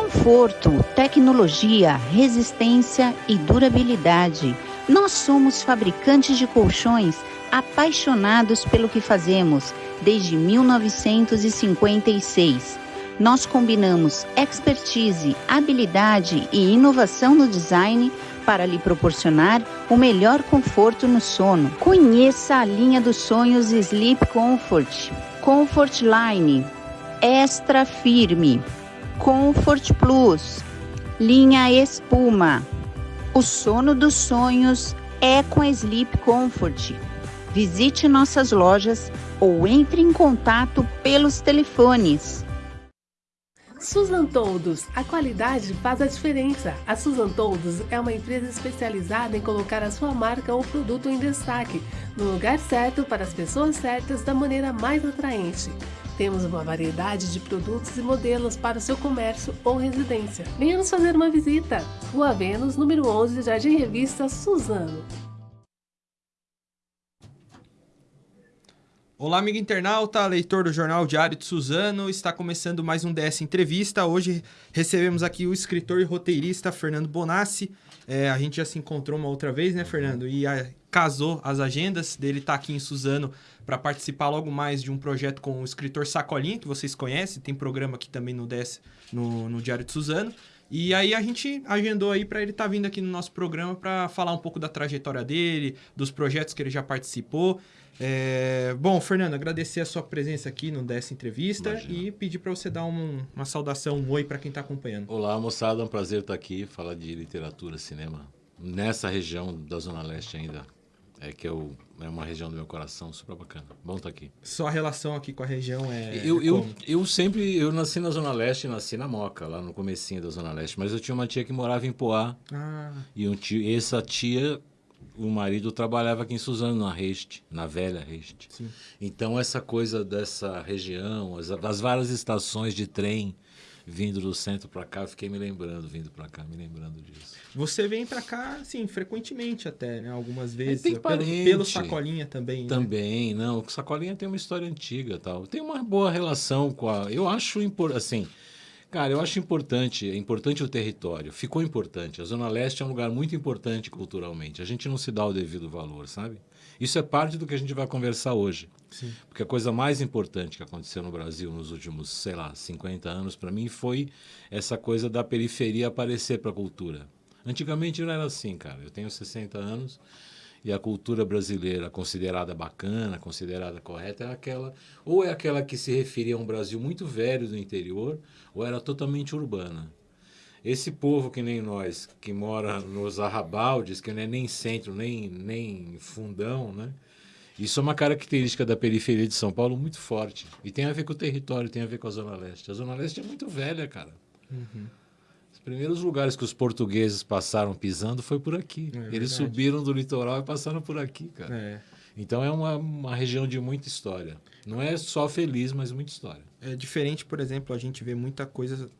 Conforto, tecnologia, resistência e durabilidade. Nós somos fabricantes de colchões apaixonados pelo que fazemos desde 1956. Nós combinamos expertise, habilidade e inovação no design para lhe proporcionar o melhor conforto no sono. Conheça a linha dos sonhos Sleep Comfort, Comfort Line, Extra Firme, Comfort Plus, linha Espuma. O sono dos sonhos é com Sleep Comfort. Visite nossas lojas ou entre em contato pelos telefones Susan Toldos, a qualidade faz a diferença. A Susan Toldos é uma empresa especializada em colocar a sua marca ou produto em destaque, no lugar certo para as pessoas certas da maneira mais atraente. Temos uma variedade de produtos e modelos para o seu comércio ou residência. Venha nos fazer uma visita. Rua Vênus, número 11, Jardim Revista Suzano. Olá, amigo internauta, leitor do Jornal Diário de Suzano. Está começando mais um DS Entrevista. Hoje recebemos aqui o escritor e roteirista Fernando Bonassi. É, a gente já se encontrou uma outra vez, né, Fernando? E a, casou as agendas dele tá aqui em Suzano para participar logo mais de um projeto com o escritor Sacolinha, que vocês conhecem. Tem programa aqui também no DS, no, no Diário de Suzano. E aí a gente agendou aí para ele estar tá vindo aqui no nosso programa para falar um pouco da trajetória dele, dos projetos que ele já participou. É... Bom, Fernando, agradecer a sua presença aqui no dessa entrevista Imagina. e pedir para você dar um, uma saudação, um oi para quem está acompanhando. Olá, moçada, é um prazer estar aqui, falar de literatura, cinema, nessa região da Zona Leste ainda. É que eu, é uma região do meu coração super bacana. Bom estar aqui. Sua relação aqui com a região é. Eu, eu, eu sempre. Eu nasci na Zona Leste, nasci na Moca, lá no comecinho da Zona Leste. Mas eu tinha uma tia que morava em Poá. Ah. E um tio, essa tia o marido trabalhava aqui em Suzano, na Reste, na velha Reste. Sim. Então, essa coisa dessa região, as, as várias estações de trem vindo do centro para cá, fiquei me lembrando, vindo para cá, me lembrando disso. Você vem para cá, assim, frequentemente até, né? Algumas vezes. Tem pelo, pelo Sacolinha também, né? Também, né? não. O Sacolinha tem uma história antiga tal. Tem uma boa relação com a... Eu acho, assim... Cara, eu acho importante, é importante o território. Ficou importante. A Zona Leste é um lugar muito importante culturalmente. A gente não se dá o devido valor, sabe? Isso é parte do que a gente vai conversar hoje. Sim. Porque a coisa mais importante que aconteceu no Brasil nos últimos, sei lá, 50 anos para mim foi essa coisa da periferia aparecer para a cultura. Antigamente não era assim, cara. Eu tenho 60 anos e a cultura brasileira considerada bacana, considerada correta, é aquela, ou é aquela que se referia a um Brasil muito velho do interior, ou era totalmente urbana. Esse povo que nem nós, que mora nos arrabaldes, que não é nem centro, nem, nem fundão, né? Isso é uma característica da periferia de São Paulo muito forte. E tem a ver com o território, tem a ver com a Zona Leste. A Zona Leste é muito velha, cara. Uhum. Os primeiros lugares que os portugueses passaram pisando foi por aqui. É Eles verdade. subiram do litoral e passaram por aqui, cara. É. Então é uma, uma região de muita história. Não é só feliz, mas muita história. É diferente, por exemplo, a gente vê muita coisa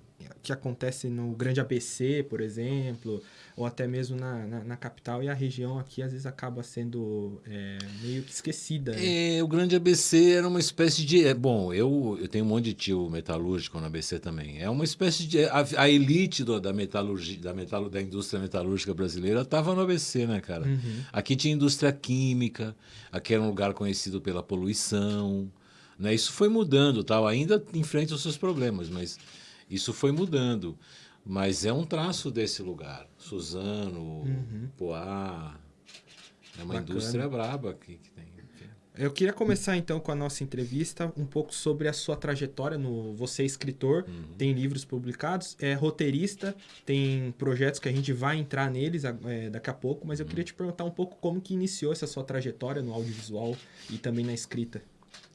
que acontece no Grande ABC, por exemplo, ou até mesmo na, na, na capital, e a região aqui às vezes acaba sendo é, meio que esquecida. Né? É, o Grande ABC era uma espécie de. É, bom, eu, eu tenho um monte de tio metalúrgico no ABC também. É uma espécie de. A, a elite do, da metalurgia, da, metal, da indústria metalúrgica brasileira estava no ABC, né, cara? Uhum. Aqui tinha indústria química, aqui era um lugar conhecido pela poluição. Né? Isso foi mudando, tal. ainda enfrenta os seus problemas, mas isso foi mudando. Mas é um traço desse lugar. Suzano, uhum. Poá. É uma Bacana. indústria braba aqui que tem. Eu queria começar então com a nossa entrevista um pouco sobre a sua trajetória no você é escritor, uhum. tem livros publicados, é roteirista, tem projetos que a gente vai entrar neles é, daqui a pouco, mas eu uhum. queria te perguntar um pouco como que iniciou essa sua trajetória no audiovisual e também na escrita.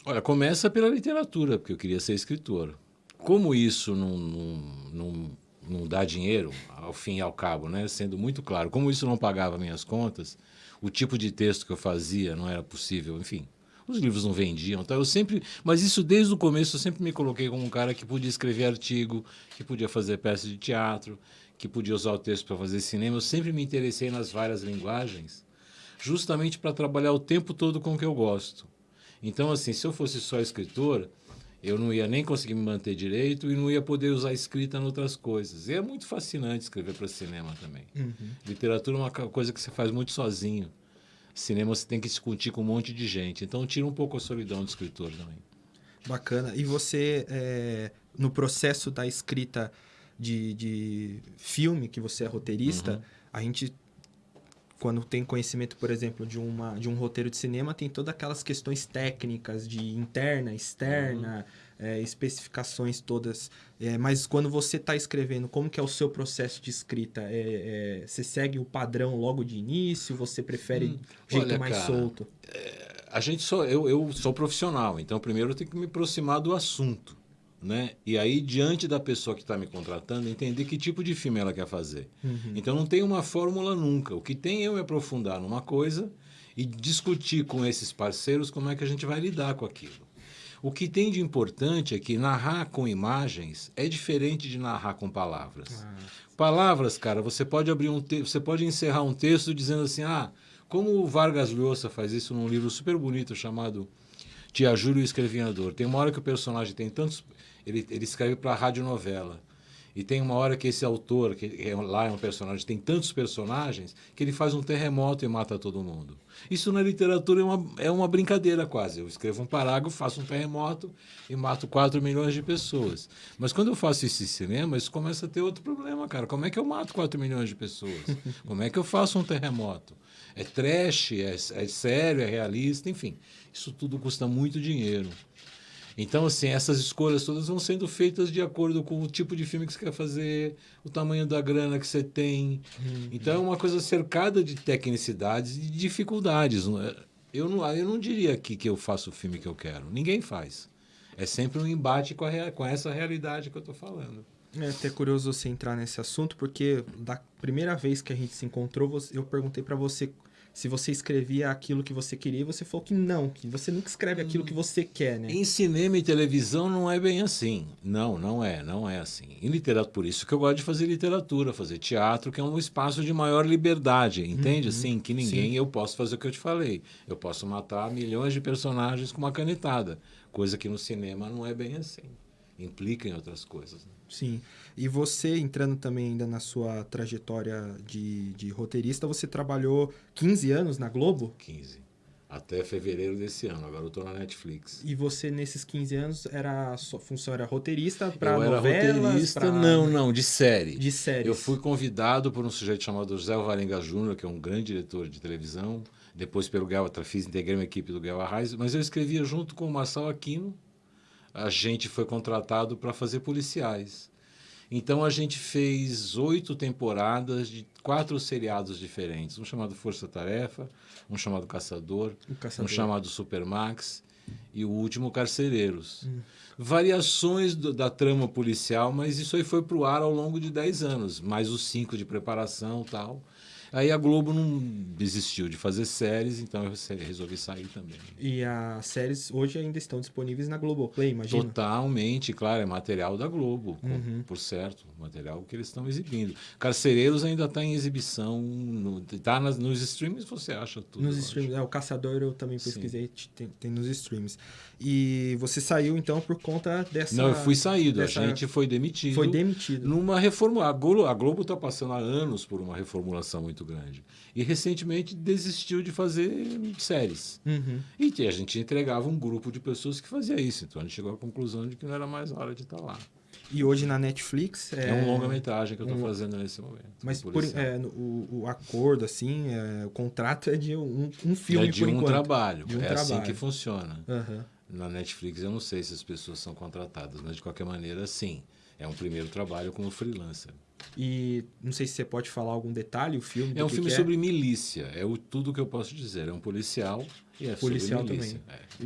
Olha, começa pela literatura, porque eu queria ser escritor. Como isso não, não, não, não dá dinheiro, ao fim e ao cabo, né? sendo muito claro, como isso não pagava minhas contas, o tipo de texto que eu fazia não era possível, enfim. Os livros não vendiam, então eu sempre, mas isso desde o começo eu sempre me coloquei como um cara que podia escrever artigo, que podia fazer peça de teatro, que podia usar o texto para fazer cinema. Eu sempre me interessei nas várias linguagens, justamente para trabalhar o tempo todo com o que eu gosto. Então, assim, se eu fosse só escritor, eu não ia nem conseguir me manter direito e não ia poder usar escrita em outras coisas. E é muito fascinante escrever para cinema também. Uhum. Literatura é uma coisa que você faz muito sozinho. Cinema você tem que discutir com um monte de gente. Então tira um pouco a solidão do escritor também. Bacana. E você, é, no processo da escrita de, de filme, que você é roteirista, Uhum. a gente, quando tem conhecimento, por exemplo, de, uma, de um roteiro de cinema, tem todas aquelas questões técnicas de interna, externa, Uhum. é, especificações todas. É, mas quando você está escrevendo, como que é o seu processo de escrita? É, é, você segue o padrão logo de início? Você prefere Hum, jeito olha, mais cara, solto? a gente só eu, eu sou profissional, então primeiro eu tenho que me aproximar do assunto, né? E aí diante da pessoa que está me contratando, entender que tipo de filme ela quer fazer. Uhum. Então não tem uma fórmula nunca. O que tem é eu me aprofundar numa coisa e discutir com esses parceiros como é que a gente vai lidar com aquilo. O que tem de importante é que narrar com imagens é diferente de narrar com palavras. Ah, Palavras, cara, você pode abrir um te... você pode encerrar um texto dizendo assim: "Ah, como o Vargas Llosa faz isso num livro super bonito chamado Tia Júlio e o Escrevinhador. Tem uma hora que o personagem tem tantos ele, ele escreve para a radionovela. E tem uma hora que esse autor, que é, lá é um personagem, tem tantos personagens, que ele faz um terremoto e mata todo mundo. Isso na literatura é uma, é uma brincadeira quase. Eu escrevo um parágrafo, faço um terremoto e mato 4 milhões de pessoas. Mas quando eu faço isso em cinema, isso começa a ter outro problema, cara. Como é que eu mato 4 milhões de pessoas? Como é que eu faço um terremoto? É trash, é, é sério, é realista, enfim. Isso tudo custa muito dinheiro. Então, assim, essas escolhas todas vão sendo feitas de acordo com o tipo de filme que você quer fazer, o tamanho da grana que você tem. Então, é uma coisa cercada de tecnicidades e de dificuldades. é? Eu não, eu não diria aqui que eu faço o filme que eu quero. Ninguém faz. É sempre um embate com, a, com essa realidade que eu estou falando. É até curioso você entrar nesse assunto, porque da primeira vez que a gente se encontrou, eu perguntei pra você se você escrevia aquilo que você queria e você falou que não, que você nunca escreve aquilo que você quer, né? Em cinema e televisão não é bem assim. Não, não é, não é assim. Em literatura, por isso que eu gosto de fazer literatura, fazer teatro, que é um espaço de maior liberdade, entende? Assim, que ninguém eu posso fazer o que eu te falei. Eu posso matar milhões de personagens com uma canetada, coisa que no cinema não é bem assim. Implica em outras coisas. né? Sim. E você, entrando também ainda na sua trajetória de, de roteirista, você trabalhou 15 anos na Globo? 15. Até fevereiro desse ano. Agora eu estou na Netflix. E você, nesses 15 anos, era a sua função era roteirista para eu era novelas? roteirista, pra- não, não, de série. De séries. Eu fui convidado por um sujeito chamado José Alvarenga Júnior, que é um grande diretor de televisão. Depois pelo Guel Fiz, integrei uma equipe do Guel Arraes, mas eu escrevia junto com o Marçal Aquino. A gente foi contratado para fazer policiais. Então a gente fez oito temporadas de quatro seriados diferentes. Um chamado Força Tarefa, um chamado Caçador, Caçador. um chamado Supermax e o último Carcereiros. Hum. Variações do- da trama policial, mas isso aí foi para o ar ao longo de 10 anos, mais os cinco de preparação e tal. Aí a Globo não desistiu de fazer séries, então eu resolvi sair também. E as séries hoje ainda estão disponíveis na Globoplay, imagina? Totalmente, claro, é material da Globo, Uhum. por certo, material que eles estão exibindo. Carcereiros ainda está em exibição, no, tá nas, nos streams você acha tudo. Nos streams. É, o Caçador eu também pesquisei, tem, tem nos streams. E você saiu, então, por conta dessa... Não, eu fui saído, dessa- a gente foi demitido. Foi demitido. Numa Globo a Globo está passando há anos por uma reformulação muito grande e recentemente desistiu de fazer séries. Uhum. E que a gente entregava um grupo de pessoas que fazia isso. Então a gente chegou à conclusão de que não era mais hora de estar lá. E hoje na Netflix... É, um longa-metragem que eu estou um- fazendo nesse momento. Mas por, é, o, o acordo, assim, é, o contrato é de um, um filme é de por um enquanto. trabalho. De um é assim trabalho. que funciona. Aham. Na Netflix eu não sei se as pessoas são contratadas, mas de qualquer maneira, sim. É um primeiro trabalho como freelancer. E não sei se você pode falar algum detalhe, o filme. É um que filme que sobre milícia. É o, tudo que eu posso dizer. É um policial e é Policial sobre milícia. É.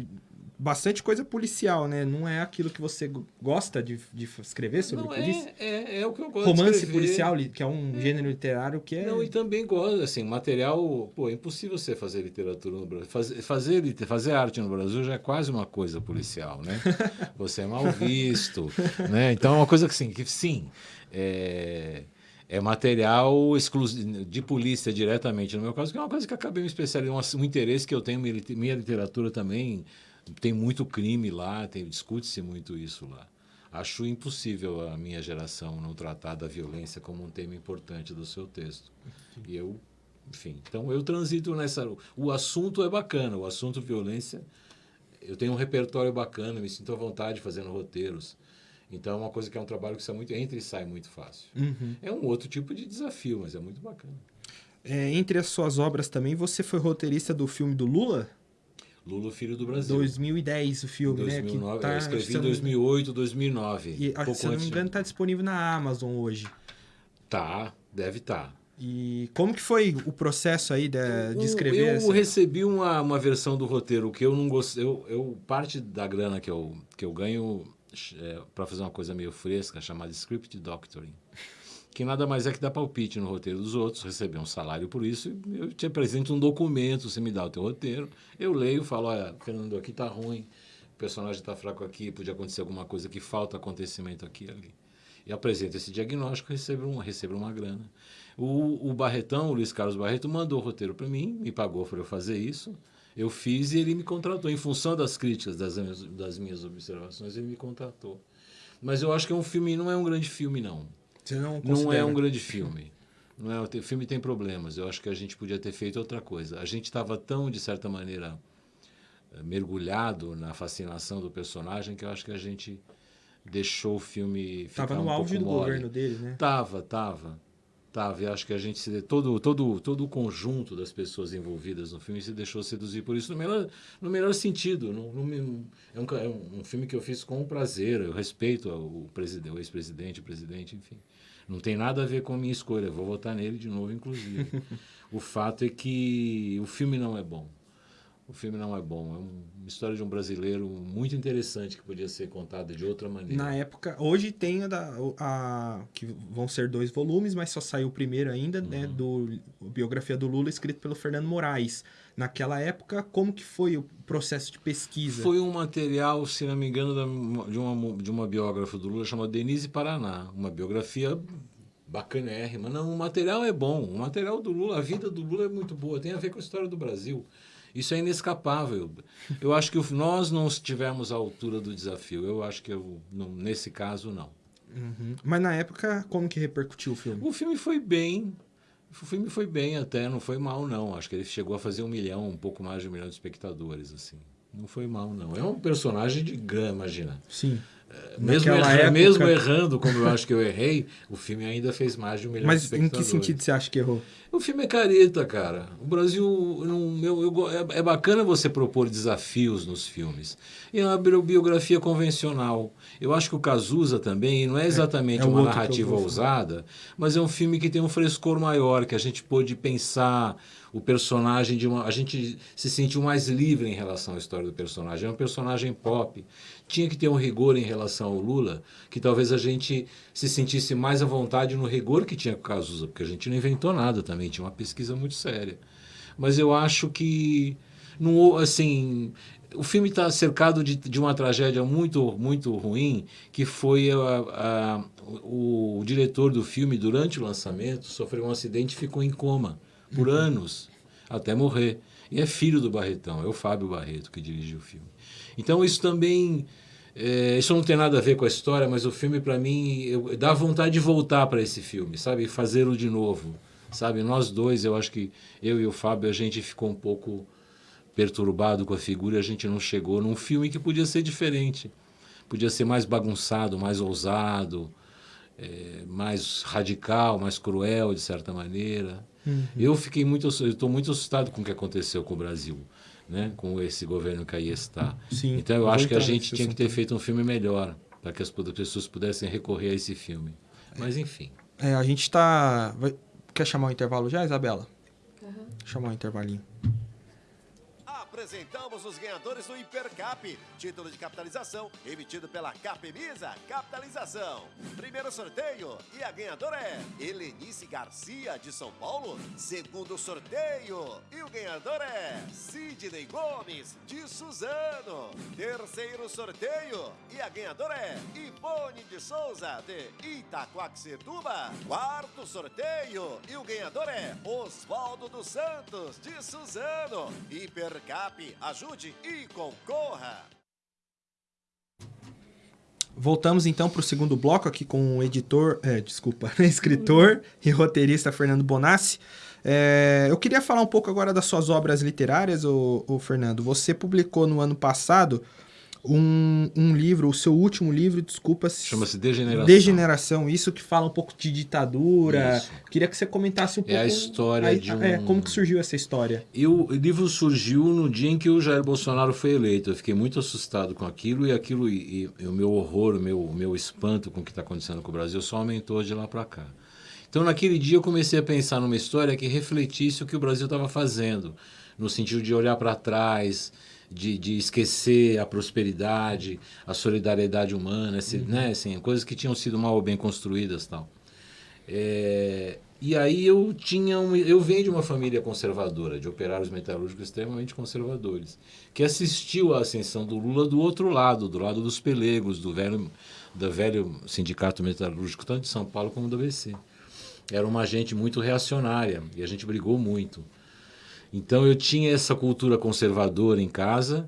Bastante coisa policial, né? Não é aquilo que você go- gosta de, de escrever sobre Não, polícia? é, é, é o que eu gosto Romance policial, li- que é um gênero literário que é. Não, e também gosto, assim, material... Pô, é impossível você fazer literatura no Brasil. Fazer, fazer, fazer arte no Brasil já é quase uma coisa policial, né? Você é mal visto, né? Então é uma coisa que, assim, que sim, é... É material exclusivo de polícia diretamente, no meu caso, que é uma coisa que acabei me especializando, um, um interesse que eu tenho, minha literatura também, Tem muito crime lá, tem discute-se muito isso lá. Acho impossível a minha geração não tratar da violência como um tema importante do seu texto. E eu, enfim, então eu transito nessa. O assunto é bacana, o assunto violência. Eu tenho um repertório bacana, me sinto à vontade fazendo roteiros. Então é uma coisa que é um trabalho que sai muito, entra e sai muito fácil. Uhum. É um outro tipo de desafio, mas é muito bacana. É, entre as suas obras também, você foi roteirista do filme do Lula? Lula, Filho do Brasil. 2010 o filme, 2009, né? Que tá, eu escrevi eu em não- 2008, 2009. E, pouco se eu não me engano, tá disponível na Amazon hoje. Tá, deve estar. E como que foi o processo aí de, de escrever eu essa? recebi uma, uma versão do roteiro que eu não gostei. Eu, eu, parte da grana que eu, que eu ganho é, para fazer uma coisa meio fresca, chamada Script Doctoring. Que nada mais é que dar palpite no roteiro dos outros, receber um salário por isso. Eu te apresento um documento, você me dá o teu roteiro. Eu leio, falo: olha, Fernando, aqui tá ruim, o personagem tá fraco aqui, podia acontecer alguma coisa que falta acontecimento aqui ali. E apresento esse diagnóstico, recebo, um, recebo uma grana. O, o Barretão, o Luiz Carlos Barreto, mandou o roteiro para mim, me pagou para eu fazer isso. Eu fiz e ele me contratou. Em função das críticas, das, das minhas observações, ele me contratou. Mas eu acho que é um filme, não é um grande filme, não. Você não Não é um grande filme. Não é, o filme tem problemas. Eu acho que a gente podia ter feito outra coisa. A gente estava tão, de certa maneira, eh, mergulhado na fascinação do personagem que eu acho que a gente deixou o filme ficar Tava no um auge do mole. governo dele, né? Tava, tava. Tava. E acho que a gente se. Todo, todo, todo o conjunto das pessoas envolvidas no filme se deixou seduzir por isso no melhor, no melhor sentido. No, no- é, um, é um filme que eu fiz com prazer. Eu respeito o, preside- o ex-presidente, o presidente, enfim. Não tem nada a ver com a minha escolha. Eu vou votar nele de novo, inclusive. o fato é que o filme não é bom. O filme não é bom. É um- uma história de um brasileiro muito interessante que podia ser contada de outra maneira. Na época, hoje tem a, da- a- que vão ser dois volumes, mas só saiu o primeiro ainda, né, Uhum. do biografia do Lula escrito pelo Fernando Moraes. Naquela época, como que foi o processo de pesquisa? Foi um material, se não me engano, de uma, de uma biógrafa do Lula chamada Denise Paraná. Uma biografia bacanérrima. Não, o material é bom. O material do Lula, a vida do Lula é muito boa. Tem a ver com a história do Brasil. Isso é inescapável. Eu acho que nós não estivemos à altura do desafio. Eu acho que eu, não- nesse caso, não. Uhum. Mas na época, como que repercutiu o filme? O filme foi bem. O filme foi bem até, não foi mal, não. Acho que ele chegou a fazer um milhão, um pouco mais de um milhão de espectadores, assim. Não foi mal, não. É um personagem de grana, imagina. Sim. Mesmo, Naquela erra- época- mesmo errando, como eu acho que eu errei, o filme ainda fez mais de um milhão de Mas em espectadores. que sentido você acha que errou? O filme é careta, cara. O Brasil. Não, eu, é, é bacana você propor desafios nos filmes. E é uma bi- biografia convencional. Eu acho que o Cazuza também não é exatamente é o uma narrativa falar. ousada, mas é um filme que tem um frescor maior, que a gente pôde pensar o personagem de uma. A gente se sentiu mais livre em relação à história do personagem. É um personagem pop. Tinha que ter um rigor em relação ao Lula, que talvez a gente se sentisse mais à vontade no rigor que tinha com o Cazuza, porque a gente não inventou nada também, tinha uma pesquisa muito séria. Mas eu acho que. Não, assim, o filme está cercado de, de uma tragédia muito, muito ruim, que foi a, a- o, o diretor do filme, durante o lançamento, sofreu um acidente e ficou em coma por anos, até morrer. E é filho do Barretão, é o Fábio Barreto que dirige o filme. Então isso também. é, isso não tem nada a ver com a história, mas o filme, para mim, eu, dá vontade de voltar para esse filme, sabe? Fazê-lo de novo. Sabe? Nós dois, eu acho que eu e o Fábio, a gente ficou um pouco perturbado com a figura e a gente não chegou num filme que podia ser diferente. Podia ser mais bagunçado, mais ousado, é, mais radical, mais cruel, de certa maneira. Eu fiquei muito, eu estou muito assustado com o que aconteceu com o Brasil, né? com esse governo que aí está. Sim, então eu acho que a gente tinha que ter feito um filme melhor, para que as pessoas pudessem recorrer a esse filme. Mas enfim. É, a gente tá. Quer chamar o intervalo já, Isabela? Chamar o intervalinho. Apresentamos os ganhadores do Hipercap, título de capitalização emitido pela Capemisa Capitalização. Primeiro sorteio e a ganhadora é Helenice Garcia de São Paulo. Segundo sorteio e o ganhador é Sidney Gomes de Suzano. Terceiro sorteio e a ganhadora é Ivone de Souza de Itaquaquecetuba. Quarto sorteio e o ganhador é Oswaldo dos Santos de Suzano. Hipercap Hipercap. Ajude e concorra. Voltamos então para o segundo bloco aqui com o editor, é, desculpa, escritor e roteirista Fernando Bonassi. É, eu queria falar um pouco agora das suas obras literárias, o Fernando. Você publicou no ano passado um, um livro, o seu último livro, desculpa. Chama-se Degeneração. Degeneração, isso que fala um pouco de ditadura. Isso. Queria que você comentasse um pouco. É a história a, de um... É, como que surgiu essa história? Eu, o livro surgiu no dia em que o Jair Bolsonaro foi eleito. Eu fiquei muito assustado com aquilo e aquilo e, e o meu horror, o meu, o meu espanto com o que está acontecendo com o Brasil só aumentou de lá para cá. Então, naquele dia, eu comecei a pensar numa história que refletisse o que o Brasil estava fazendo, no sentido de olhar para trás, de, de esquecer a prosperidade, a solidariedade humana, esse, uhum. né, assim, coisas que tinham sido mal ou bem construídas tal. É, e aí eu tinha um, eu venho de uma família conservadora, de operários metalúrgicos extremamente conservadores, que assistiu à ascensão do Lula do outro lado, do lado dos pelegos, do velho, do velho sindicato metalúrgico, tanto de São Paulo como do ABC. Era uma gente muito reacionária e a gente brigou muito. Então eu tinha essa cultura conservadora em casa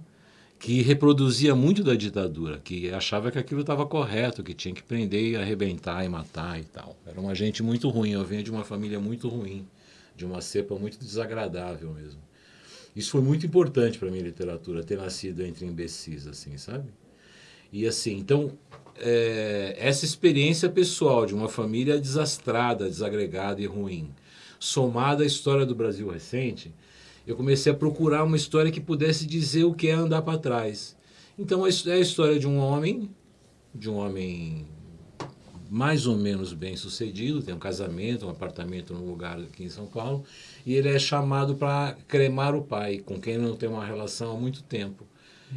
que reproduzia muito da ditadura, que achava que aquilo estava correto, que tinha que prender e arrebentar e matar e tal. Era uma gente muito ruim, eu venho de uma família muito ruim, de uma cepa muito desagradável mesmo. Isso foi muito importante para minha literatura, ter nascido entre imbecis, assim, sabe? E assim, então, é, essa experiência pessoal de uma família desastrada, desagregada e ruim, somada à história do Brasil recente, eu comecei a procurar uma história que pudesse dizer o que é andar para trás. Então é a história de um homem, de um homem mais ou menos bem sucedido, tem um casamento, um apartamento num lugar aqui em São Paulo, e ele é chamado para cremar o pai, com quem não tem uma relação há muito tempo.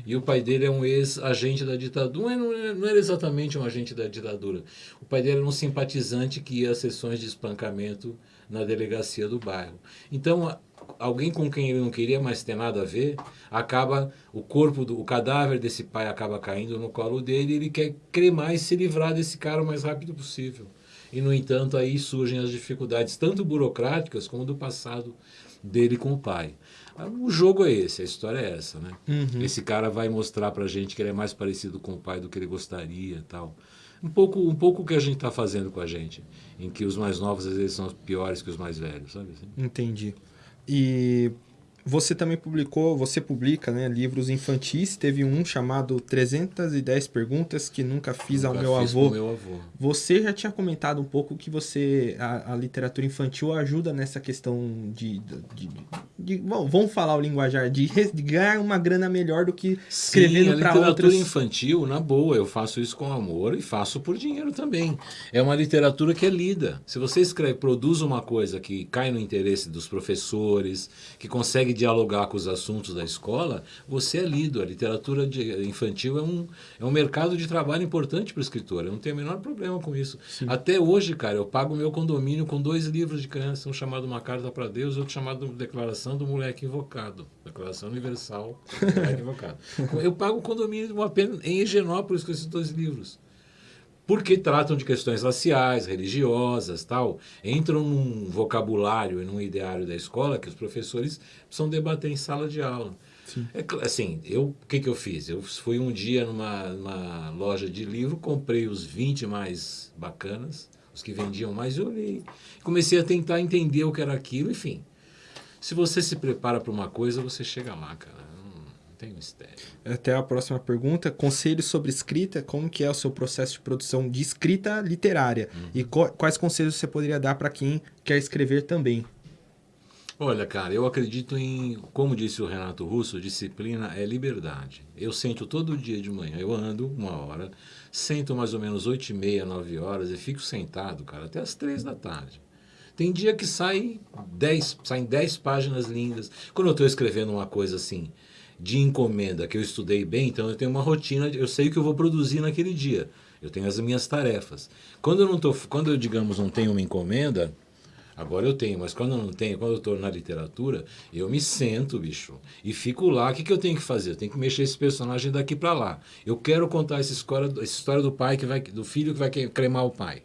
E o pai dele é um ex-agente da ditadura, não, é, não era exatamente um agente da ditadura. O pai dele era um simpatizante que ia a sessões de espancamento na delegacia do bairro. Então, alguém com quem ele não queria mais ter nada a ver, acaba o corpo do o cadáver desse pai acaba caindo no colo dele, e ele quer cremar e se livrar desse cara o mais rápido possível. E no entanto aí surgem as dificuldades tanto burocráticas como do passado dele com o pai. O jogo é esse, a história é essa, né? Uhum. Esse cara vai mostrar pra gente que ele é mais parecido com o pai do que ele gostaria, tal. Um pouco, um pouco o que a gente está fazendo com a gente, em que os mais novos às vezes são piores que os mais velhos, sabe? Assim? Entendi. E você também publicou, você publica né, livros infantis, teve um chamado 310 perguntas que nunca fiz, nunca ao, meu fiz avô. meu avô. Você já tinha comentado um pouco que você a, a literatura infantil ajuda nessa questão de, de, de, de bom, vamos falar o linguajar de, ganhar uma grana melhor do que escrevendo para outras. literatura infantil, na boa, eu faço isso com amor e faço por dinheiro também. É uma literatura que é lida. Se você escreve, produz uma coisa que cai no interesse dos professores, que consegue dialogar com os assuntos da escola, você é lido. A literatura infantil é um, é um mercado de trabalho importante para o escritor. Eu não tenho o menor problema com isso. Sim. Até hoje, cara, eu pago meu condomínio com dois livros de criança, um chamado Uma Carta para Deus outro chamado Declaração do Moleque Invocado. Declaração Universal do Moleque Invocado. Eu pago o condomínio apenas em Higienópolis com esses dois livros porque tratam de questões raciais, religiosas, tal, entram num vocabulário e num ideário da escola que os professores precisam debater em sala de aula. É, assim, eu, o que, que eu fiz? Eu fui um dia numa, numa loja de livro, comprei os 20 mais bacanas, os que vendiam mais, eu olhei. Comecei a tentar entender o que era aquilo, enfim. Se você se prepara para uma coisa, você chega lá, cara tem mistério. Até a próxima pergunta. Conselhos sobre escrita. Como que é o seu processo de produção de escrita literária? Uhum. E quais conselhos você poderia dar para quem quer escrever também? Olha, cara, eu acredito em, como disse o Renato Russo, disciplina é liberdade. Eu sento todo dia de manhã, eu ando uma hora, sento mais ou menos oito e meia, nove horas e fico sentado, cara, até as três da tarde. Tem dia que sai dez, saem dez páginas lindas. Quando eu estou escrevendo uma coisa assim, de encomenda que eu estudei bem, então eu tenho uma rotina, eu sei o que eu vou produzir naquele dia. Eu tenho as minhas tarefas. Quando eu não tô, quando eu digamos não tenho uma encomenda, agora eu tenho, mas quando eu não tenho, quando eu estou na literatura, eu me sento, bicho, e fico lá. O que, que eu tenho que fazer? Eu tenho que mexer esse personagem daqui para lá. Eu quero contar essa história, essa história do pai que vai, do filho que vai cremar o pai.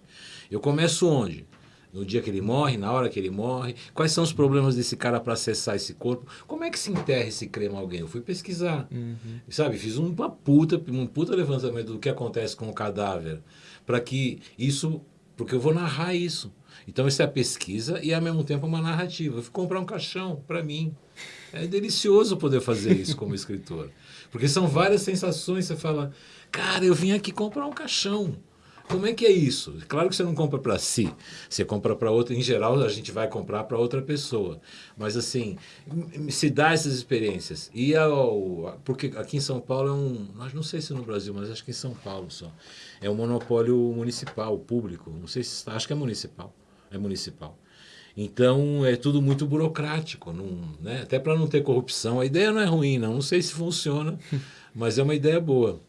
Eu começo onde? No dia que ele morre, na hora que ele morre, quais são os problemas desse cara para acessar esse corpo, como é que se enterra esse crema alguém? Eu fui pesquisar, uhum. sabe? Fiz uma puta, um puta levantamento do que acontece com o cadáver, para que isso, porque eu vou narrar isso. Então isso é a pesquisa e ao mesmo tempo uma narrativa. Eu fui comprar um caixão para mim. É delicioso poder fazer isso como escritor, porque são várias sensações. Você fala, cara, eu vim aqui comprar um caixão. Como é que é isso? Claro que você não compra para si, você compra para outra. Em geral, a gente vai comprar para outra pessoa. Mas, assim, se dá essas experiências. E ao, porque aqui em São Paulo é um. Não sei se no Brasil, mas acho que em São Paulo só. É um monopólio municipal, público. Não sei se. Acho que é municipal. É municipal. Então é tudo muito burocrático, não, né? até para não ter corrupção. A ideia não é ruim, não, não sei se funciona, mas é uma ideia boa.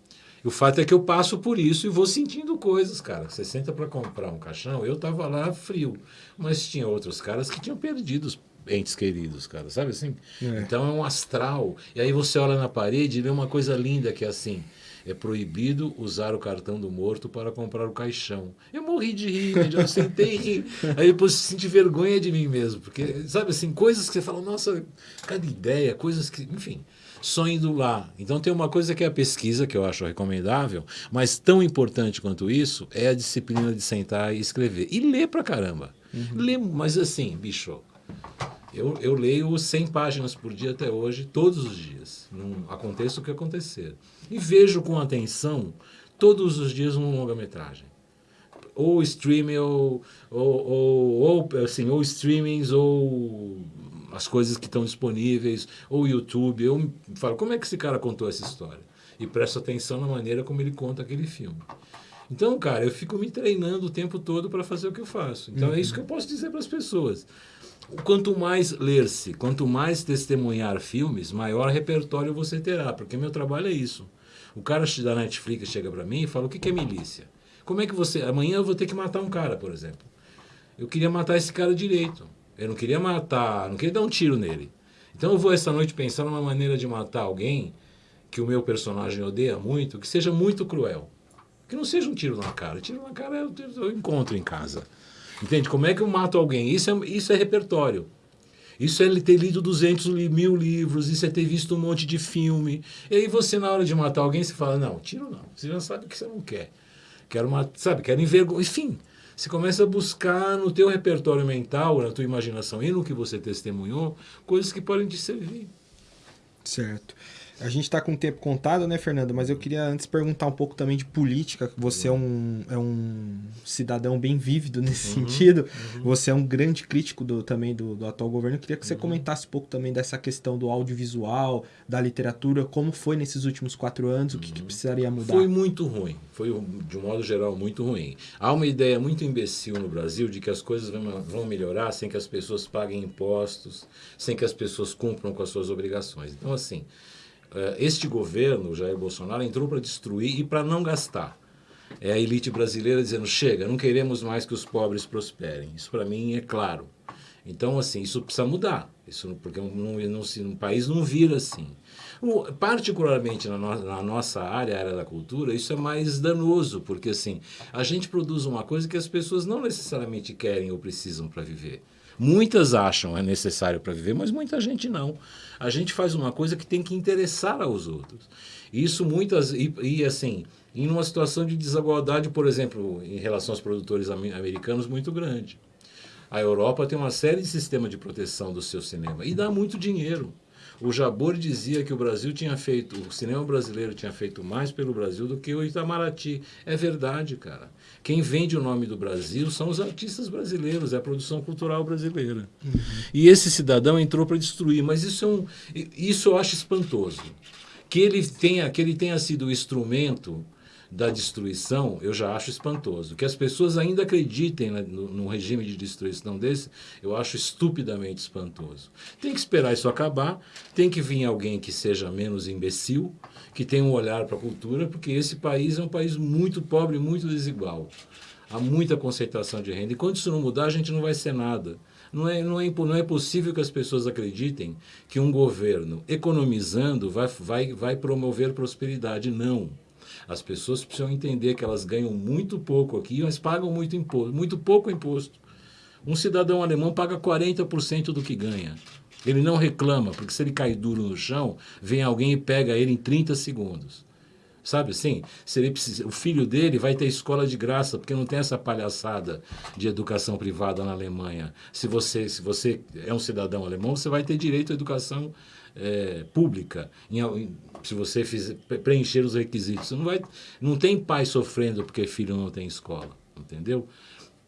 E o fato é que eu passo por isso e vou sentindo coisas, cara. Você senta para comprar um caixão, eu tava lá frio, mas tinha outros caras que tinham perdido os entes queridos, cara, sabe assim? É. Então é um astral. E aí você olha na parede e vê uma coisa linda que é assim. É proibido usar o cartão do morto para comprar o caixão. Eu morri de rir, eu sentei e ri. Aí depois senti vergonha de mim mesmo. Porque, sabe assim, coisas que você fala, nossa, cada ideia, coisas que, enfim só indo lá. Então tem uma coisa que é a pesquisa, que eu acho recomendável, mas tão importante quanto isso é a disciplina de sentar e escrever. E ler pra caramba. Uhum. Ler, mas assim, bicho, eu, eu leio 100 páginas por dia até hoje, todos os dias. Não aconteça o que acontecer. E vejo com atenção todos os dias uma longa-metragem. Ou streaming, ou, ou, ou, ou, assim, ou streamings, ou as coisas que estão disponíveis, ou YouTube. Eu falo, como é que esse cara contou essa história? E presto atenção na maneira como ele conta aquele filme. Então, cara, eu fico me treinando o tempo todo para fazer o que eu faço. Então, uhum. é isso que eu posso dizer para as pessoas. Quanto mais ler-se, quanto mais testemunhar filmes, maior repertório você terá, porque meu trabalho é isso. O cara da Netflix chega para mim e fala: o que é milícia? Como é que você. Amanhã eu vou ter que matar um cara, por exemplo. Eu queria matar esse cara direito. Eu não queria matar, não queria dar um tiro nele. Então eu vou essa noite pensar numa maneira de matar alguém que o meu personagem odeia muito, que seja muito cruel. Que não seja um tiro na cara. Tiro na cara eu, eu encontro em casa. Entende? Como é que eu mato alguém? Isso é, isso é repertório. Isso é ter lido 200 mil livros, isso é ter visto um monte de filme. E aí você, na hora de matar alguém, você fala, não, tiro não. Você já sabe que você não quer. Quero matar, sabe, quero envergonhar. Enfim, você começa a buscar no teu repertório mental, na tua imaginação e no que você testemunhou, coisas que podem te servir. Certo. A gente está com o tempo contado, né, Fernando? Mas eu queria antes perguntar um pouco também de política. Você é um, é um cidadão bem vívido nesse uhum, sentido. Uhum. Você é um grande crítico do, também do, do atual governo. Eu queria que você uhum. comentasse um pouco também dessa questão do audiovisual, da literatura. Como foi nesses últimos quatro anos? O que, que uhum. precisaria mudar? Foi muito ruim. Foi, de um modo geral, muito ruim. Há uma ideia muito imbecil no Brasil de que as coisas vão, vão melhorar sem que as pessoas paguem impostos, sem que as pessoas cumpram com as suas obrigações. Então, assim... Eh, este governo, Jair Bolsonaro, entrou para destruir e para não gastar. É a elite brasileira dizendo: chega, não queremos mais que os pobres prosperem. Isso para mim é claro. Então, assim, isso precisa mudar. Isso, porque um país não vira assim. Particularmente na, no, na, nossa área, área da cultura, isso é mais danoso, porque assim, a gente produz uma coisa que as pessoas não necessariamente querem ou precisam para viver. Muitas acham é necessário para viver, mas muita gente não. A gente faz uma coisa que tem que interessar aos outros. Isso muitas e, e assim, em uma situação de desigualdade, por exemplo, em relação aos produtores americanos muito grande. A Europa tem uma série de sistemas de proteção do seu cinema e dá muito dinheiro. O Jabor dizia que o Brasil tinha feito, o cinema brasileiro tinha feito mais pelo Brasil do que o Itamaraty. É verdade, cara. Quem vende o nome do Brasil são os artistas brasileiros, é a produção cultural brasileira. Uhum. E esse cidadão entrou para destruir, mas isso, é um, isso eu acho espantoso. Que ele tenha, que ele tenha sido o instrumento da destruição, eu já acho espantoso. Que as pessoas ainda acreditem no, num regime de destruição desse, eu acho estupidamente espantoso. Tem que esperar isso acabar, tem que vir alguém que seja menos imbecil, que tenha um olhar para a cultura, porque esse país é um país muito pobre, muito desigual. Há muita concentração de renda. E quando isso não mudar, a gente não vai ser nada. Não é, não, é, não é possível que as pessoas acreditem que um governo economizando vai, vai, vai promover prosperidade. Não. As pessoas precisam entender que elas ganham muito pouco aqui, mas pagam muito imposto, muito pouco imposto. Um cidadão alemão paga 40% do que ganha. Ele não reclama, porque se ele cai duro no chão, vem alguém e pega ele em 30 segundos. Sabe assim? Se ele precisa, o filho dele vai ter escola de graça, porque não tem essa palhaçada de educação privada na Alemanha. Se você, se você é um cidadão alemão, você vai ter direito à educação é, pública. Em, em, se você fizer, preencher os requisitos. Não, vai, não tem pai sofrendo porque filho não tem escola. Entendeu?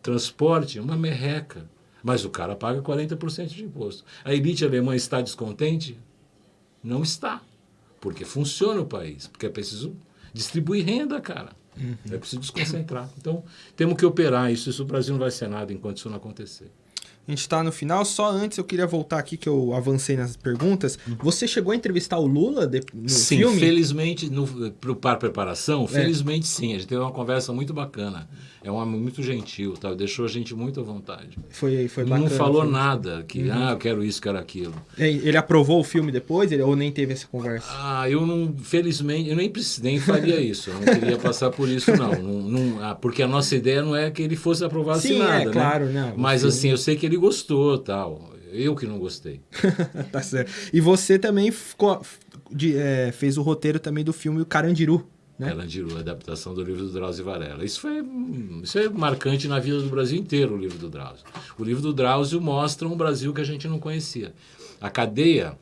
Transporte é uma merreca. Mas o cara paga 40% de imposto. A elite alemã está descontente? Não está. Porque funciona o país. Porque é preciso distribuir renda, cara. Uhum. É preciso desconcentrar. Então, temos que operar isso. Isso o Brasil não vai ser nada enquanto isso não acontecer. A gente está no final. Só antes eu queria voltar aqui que eu avancei nas perguntas. Você chegou a entrevistar o Lula de, no sim, filme? felizmente, para preparação, é. felizmente sim. A gente teve uma conversa muito bacana. É um homem muito gentil, tá? deixou a gente muito à vontade. Foi, foi bacana. Não falou nada, que uhum. ah, eu quero isso, quero aquilo. Ele aprovou o filme depois ele, ou nem teve essa conversa? Ah, eu não, felizmente, eu nem, nem faria isso. Eu não queria passar por isso, não. não, não ah, porque a nossa ideia não é que ele fosse aprovado Sim, nada. É, né? claro, não. Mas assim, eu sei que ele gostou tal. Eu que não gostei. tá certo. E você também ficou, de, é, fez o roteiro também do filme O Carandiru. Né? Carandiru, adaptação do livro do Drauzio Varela. Isso, foi, isso é marcante na vida do Brasil inteiro, o livro do Drauzio. O livro do Drauzio mostra um Brasil que a gente não conhecia. A cadeia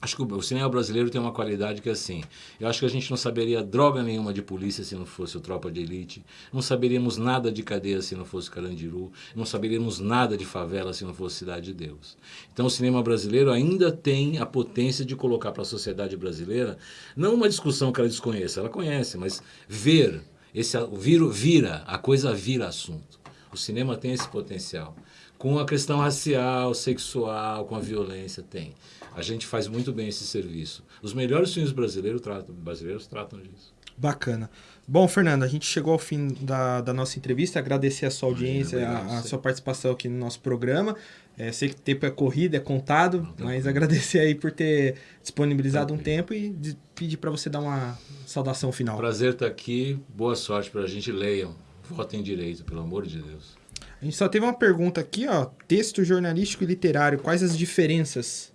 Acho que o cinema brasileiro tem uma qualidade que é assim. Eu acho que a gente não saberia droga nenhuma de polícia se não fosse o Tropa de Elite. Não saberíamos nada de cadeia se não fosse Carandiru. Não saberíamos nada de favela se não fosse Cidade de Deus. Então o cinema brasileiro ainda tem a potência de colocar para a sociedade brasileira, não uma discussão que ela desconheça, ela conhece, mas ver, esse, vira, vira a coisa vira assunto. O cinema tem esse potencial. Com a questão racial, sexual, com a violência, tem. A gente faz muito bem esse serviço. Os melhores filmes brasileiros tratam, brasileiros tratam disso. Bacana. Bom, Fernando, a gente chegou ao fim da, da nossa entrevista. Agradecer a sua audiência, a, a, sua participação aqui no nosso programa. É, sei que o tempo é corrido, é contado, mas agradecer aí por ter disponibilizado um tempo e de, pedir para você dar uma saudação final. Prazer estar aqui. Boa sorte para a gente. Leiam. Votem direito, pelo amor de Deus. A gente só teve uma pergunta aqui, ó. Texto jornalístico e literário, quais as diferenças?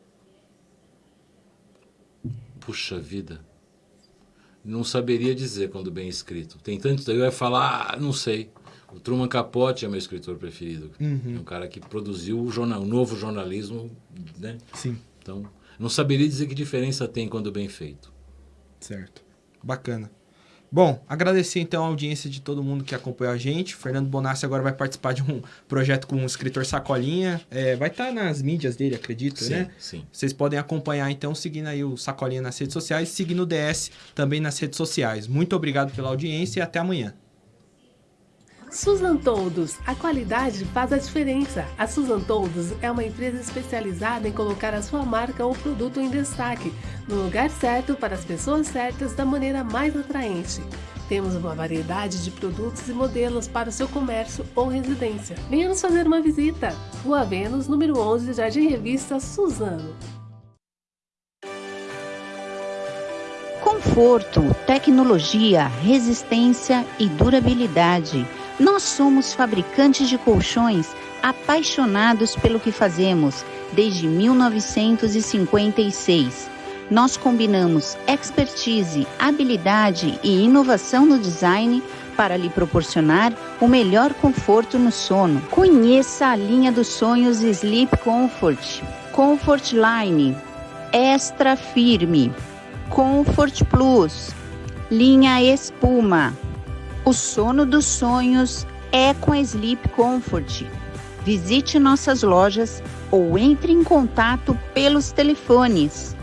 Puxa vida. Não saberia dizer quando bem escrito. Tem tanto. Eu ia falar, ah, não sei. O Truman Capote é meu escritor preferido. Uhum. É um cara que produziu o, jornal, o novo jornalismo, né? Sim. Então, não saberia dizer que diferença tem quando bem feito. Certo. Bacana. Bom, agradecer então a audiência de todo mundo que acompanhou a gente. O Fernando Bonassi agora vai participar de um projeto com o escritor Sacolinha. É, vai estar tá nas mídias dele, acredito, sim, né? Sim. Vocês podem acompanhar então, seguindo aí o Sacolinha nas redes sociais, seguindo o DS também nas redes sociais. Muito obrigado pela audiência e até amanhã. Susan Todos, a qualidade faz a diferença. A Susan Todos é uma empresa especializada em colocar a sua marca ou produto em destaque, no lugar certo para as pessoas certas da maneira mais atraente. Temos uma variedade de produtos e modelos para o seu comércio ou residência. Venha nos fazer uma visita. Rua Vênus, número 11, Jardim Revista Suzano. Conforto, tecnologia, resistência e durabilidade nós somos fabricantes de colchões apaixonados pelo que fazemos desde 1956. Nós combinamos expertise, habilidade e inovação no design para lhe proporcionar o melhor conforto no sono. Conheça a linha dos sonhos Sleep Comfort, Comfort Line, Extra Firme, Comfort Plus, linha Espuma. O sono dos sonhos é com Sleep Comfort. Visite nossas lojas ou entre em contato pelos telefones